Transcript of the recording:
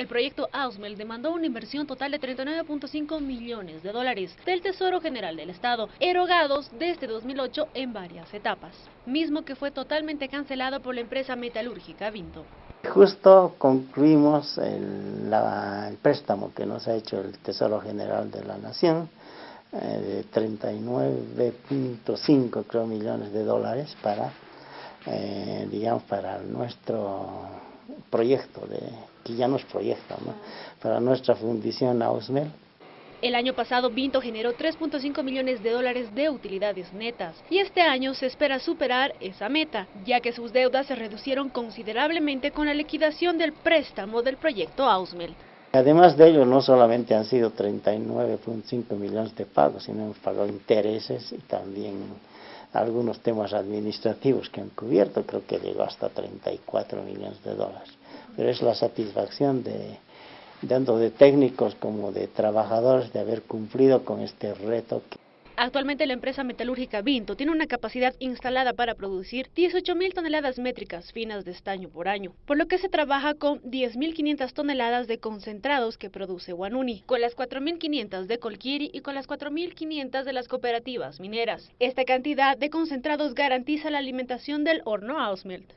El proyecto Ausmel demandó una inversión total de 39.5 millones de dólares del Tesoro General del Estado, erogados desde 2008 en varias etapas, mismo que fue totalmente cancelado por la empresa metalúrgica Vinto. Justo concluimos el, préstamo que nos ha hecho el Tesoro General de la Nación, eh, de 39.5 creo millones de dólares para, eh, digamos, para nuestro proyecto, de, que ya no es proyecto, ¿no? para nuestra fundición Ausmel. El año pasado Vinto generó 3.5 millones de dólares de utilidades netas y este año se espera superar esa meta, ya que sus deudas se reducieron considerablemente con la liquidación del préstamo del proyecto Ausmel. Además de ello, no solamente han sido 39.5 millones de pagos, sino hemos pagado intereses y también algunos temas administrativos que han cubierto, creo que llegó hasta 34 millones de dólares. Pero es la satisfacción de, tanto de técnicos como de trabajadores de haber cumplido con este reto. Actualmente la empresa metalúrgica Vinto tiene una capacidad instalada para producir 18.000 toneladas métricas finas de estaño por año, por lo que se trabaja con 10.500 toneladas de concentrados que produce Guanuni, con las 4.500 de Colquiri y con las 4.500 de las cooperativas mineras. Esta cantidad de concentrados garantiza la alimentación del horno Ausmelt.